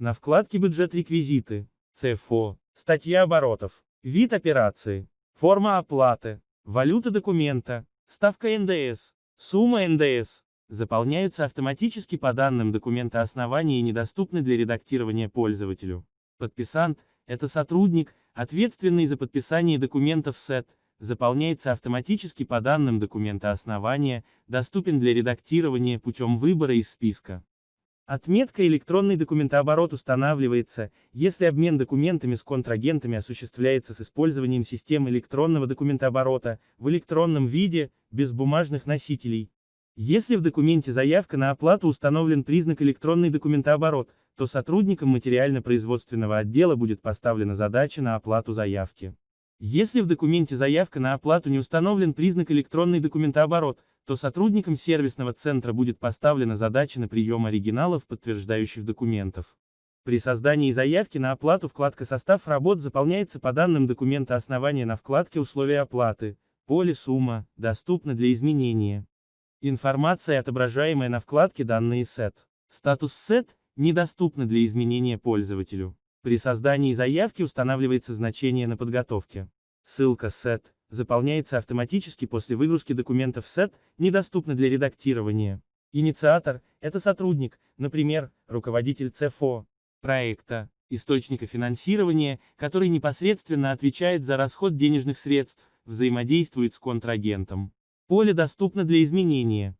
На вкладке «Бюджет реквизиты», ЦФО, статья оборотов, вид операции, форма оплаты, валюта документа, ставка НДС, сумма НДС, заполняются автоматически по данным документа основания и недоступны для редактирования пользователю. Подписант – это сотрудник, ответственный за подписание документов СЭТ, заполняется автоматически по данным документа основания, доступен для редактирования путем выбора из списка. Отметка «Электронный документооборот» устанавливается, если обмен документами с контрагентами осуществляется с использованием систем электронного документооборота, в электронном виде, без бумажных носителей. Если в документе заявка на оплату установлен признак электронный документооборот, то сотрудникам материально-производственного отдела будет поставлена задача на оплату заявки. Если в документе заявка на оплату не установлен признак электронный документооборот, то сотрудникам сервисного центра будет поставлена задача на прием оригиналов подтверждающих документов. При создании заявки на оплату вкладка «Состав работ» заполняется по данным документа основания на вкладке «Условия оплаты», поле «Сумма», доступна для изменения. Информация, отображаемая на вкладке «Данные сет». Статус сет недоступна для изменения пользователю. При создании заявки устанавливается значение на подготовке. Ссылка set заполняется автоматически после выгрузки документов set, недоступна для редактирования. Инициатор – это сотрудник, например, руководитель ЦФО, проекта, источника финансирования, который непосредственно отвечает за расход денежных средств, взаимодействует с контрагентом. Поле доступно для изменения.